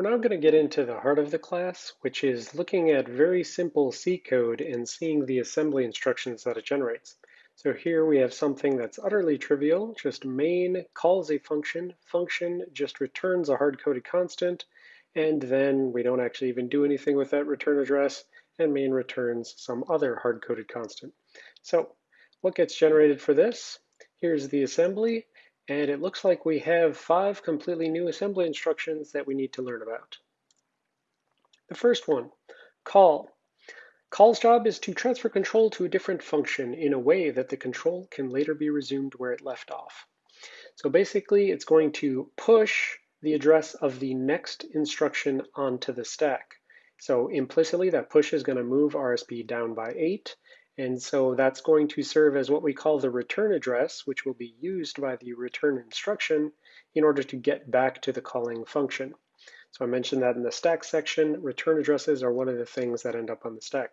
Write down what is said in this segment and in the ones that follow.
We're now going to get into the heart of the class, which is looking at very simple C code and seeing the assembly instructions that it generates. So here we have something that's utterly trivial, just main calls a function, function just returns a hard-coded constant, and then we don't actually even do anything with that return address, and main returns some other hard-coded constant. So what gets generated for this? Here's the assembly, and it looks like we have five completely new assembly instructions that we need to learn about. The first one, call. Call's job is to transfer control to a different function in a way that the control can later be resumed where it left off. So basically, it's going to push the address of the next instruction onto the stack. So implicitly, that push is going to move RSP down by 8, and so that's going to serve as what we call the return address, which will be used by the return instruction in order to get back to the calling function. So I mentioned that in the stack section, return addresses are one of the things that end up on the stack.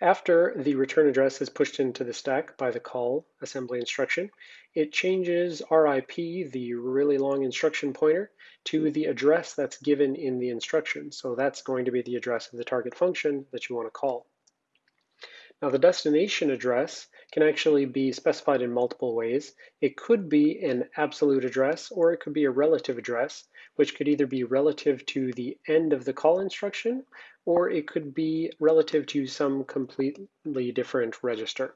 After the return address is pushed into the stack by the call assembly instruction, it changes RIP, the really long instruction pointer, to the address that's given in the instruction. So that's going to be the address of the target function that you want to call. Now the destination address can actually be specified in multiple ways. It could be an absolute address or it could be a relative address, which could either be relative to the end of the call instruction or it could be relative to some completely different register.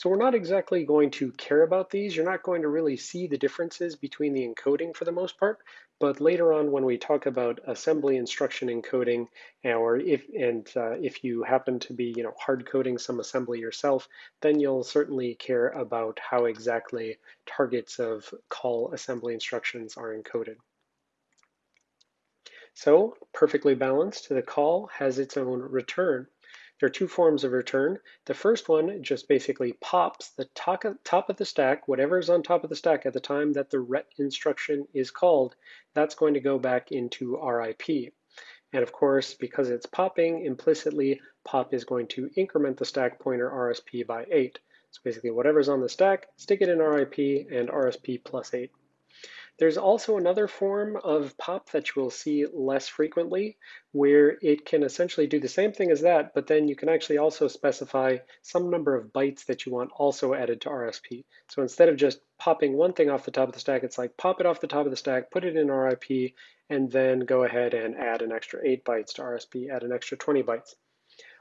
So we're not exactly going to care about these. You're not going to really see the differences between the encoding for the most part, but later on when we talk about assembly instruction encoding, or if and uh, if you happen to be you know hard coding some assembly yourself, then you'll certainly care about how exactly targets of call assembly instructions are encoded. So perfectly balanced, the call has its own return. There are two forms of return. The first one just basically pops the top of the stack, whatever is on top of the stack at the time that the ret instruction is called, that's going to go back into RIP. And of course, because it's popping, implicitly, pop is going to increment the stack pointer RSP by 8. So basically, whatever's on the stack, stick it in RIP and RSP plus 8. There's also another form of pop that you will see less frequently, where it can essentially do the same thing as that, but then you can actually also specify some number of bytes that you want also added to RSP. So instead of just popping one thing off the top of the stack, it's like pop it off the top of the stack, put it in RIP, and then go ahead and add an extra 8 bytes to RSP, add an extra 20 bytes.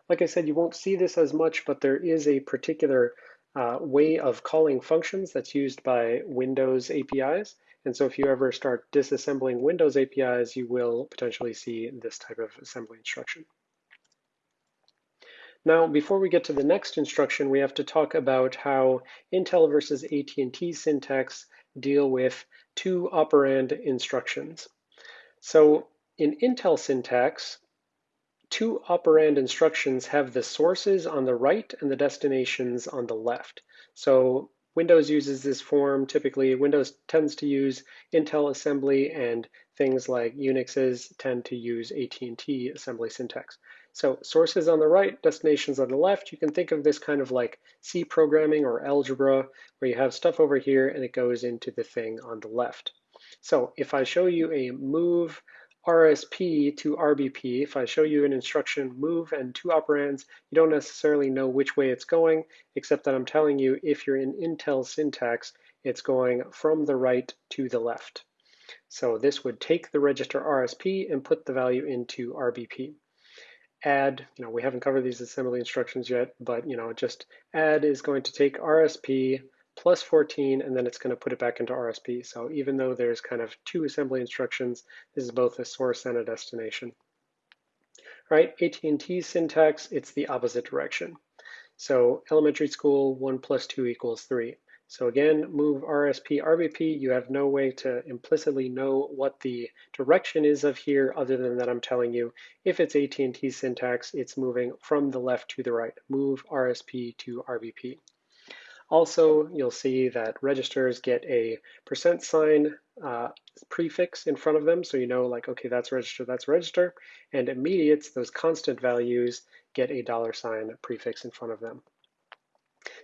Like I said, you won't see this as much, but there is a particular uh, way of calling functions that's used by Windows APIs and so if you ever start disassembling Windows APIs, you will potentially see this type of assembly instruction. Now, before we get to the next instruction, we have to talk about how Intel versus AT&T syntax deal with two operand instructions. So in Intel syntax, two operand instructions have the sources on the right and the destinations on the left. So Windows uses this form typically. Windows tends to use Intel assembly and things like Unixes tend to use AT&T assembly syntax. So sources on the right, destinations on the left. You can think of this kind of like C programming or algebra where you have stuff over here and it goes into the thing on the left. So if I show you a move RSP to RBP, if I show you an instruction move and two operands, you don't necessarily know which way it's going, except that I'm telling you if you're in Intel syntax, it's going from the right to the left. So this would take the register RSP and put the value into RBP. Add, you know, we haven't covered these assembly instructions yet, but you know, just add is going to take RSP, plus 14, and then it's going to put it back into RSP. So even though there's kind of two assembly instructions, this is both a source and a destination. All right, AT&T syntax, it's the opposite direction. So elementary school, 1 plus 2 equals 3. So again, move RSP, RBP, you have no way to implicitly know what the direction is of here other than that I'm telling you. If it's AT&T syntax, it's moving from the left to the right. Move RSP to RBP. Also, you'll see that registers get a percent sign uh, prefix in front of them, so you know like, okay, that's register, that's register, and immediates, those constant values, get a dollar sign prefix in front of them.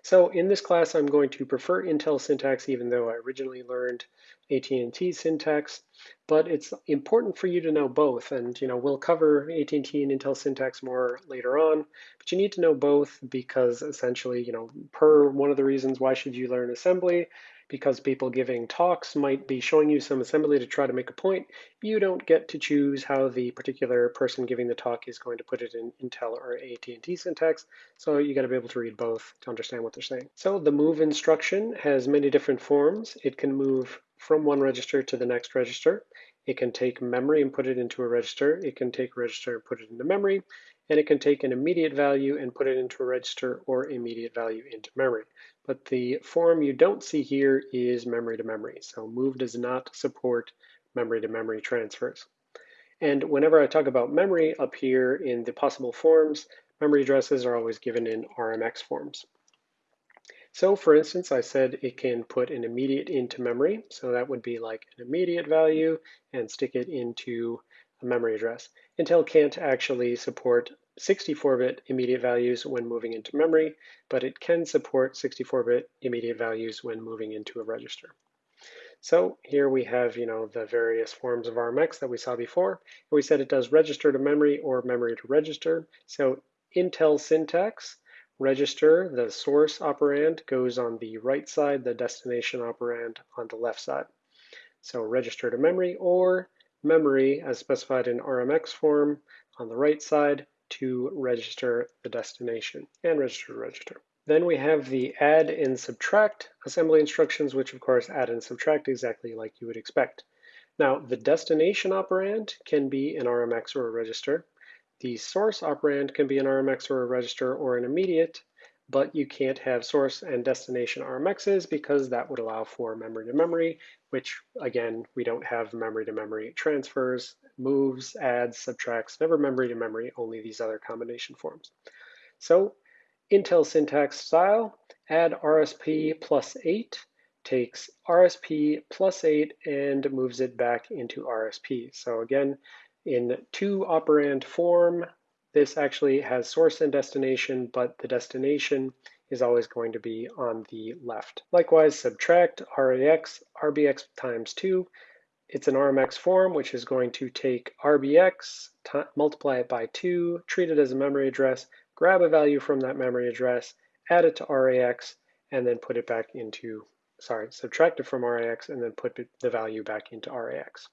So in this class, I'm going to prefer Intel syntax, even though I originally learned AT&T syntax, but it's important for you to know both. And you know, we'll cover AT&T and Intel syntax more later on, but you need to know both because essentially, you know, per one of the reasons why should you learn assembly, because people giving talks might be showing you some assembly to try to make a point. You don't get to choose how the particular person giving the talk is going to put it in Intel or AT&T syntax, so you got to be able to read both to understand what they're saying. So the move instruction has many different forms. It can move from one register to the next register. It can take memory and put it into a register. It can take register and put it into memory. And it can take an immediate value and put it into a register or immediate value into memory. But the form you don't see here is memory to memory. So move does not support memory to memory transfers. And whenever I talk about memory up here in the possible forms, memory addresses are always given in RMX forms. So for instance, I said it can put an immediate into memory. So that would be like an immediate value and stick it into a memory address. Intel can't actually support 64-bit immediate values when moving into memory, but it can support 64-bit immediate values when moving into a register. So here we have, you know, the various forms of RMX that we saw before. We said it does register to memory or memory to register. So Intel syntax, register, the source operand goes on the right side, the destination operand on the left side. So register to memory or memory as specified in RMX form on the right side to register the destination and register to register. Then we have the add and subtract assembly instructions, which of course add and subtract exactly like you would expect. Now, the destination operand can be an RMX or a register. The source operand can be an RMX or a register or an immediate, but you can't have source and destination RMXs because that would allow for memory to memory, which again, we don't have memory to memory transfers, moves, adds, subtracts, never memory to memory, only these other combination forms. So Intel syntax style, add RSP plus eight, takes RSP plus eight and moves it back into RSP. So again, in two operand form, this actually has source and destination, but the destination is always going to be on the left. Likewise, subtract RAX, RBX times 2. It's an RMX form, which is going to take RBX, multiply it by 2, treat it as a memory address, grab a value from that memory address, add it to RAX, and then put it back into, sorry, subtract it from RAX and then put the value back into RAX.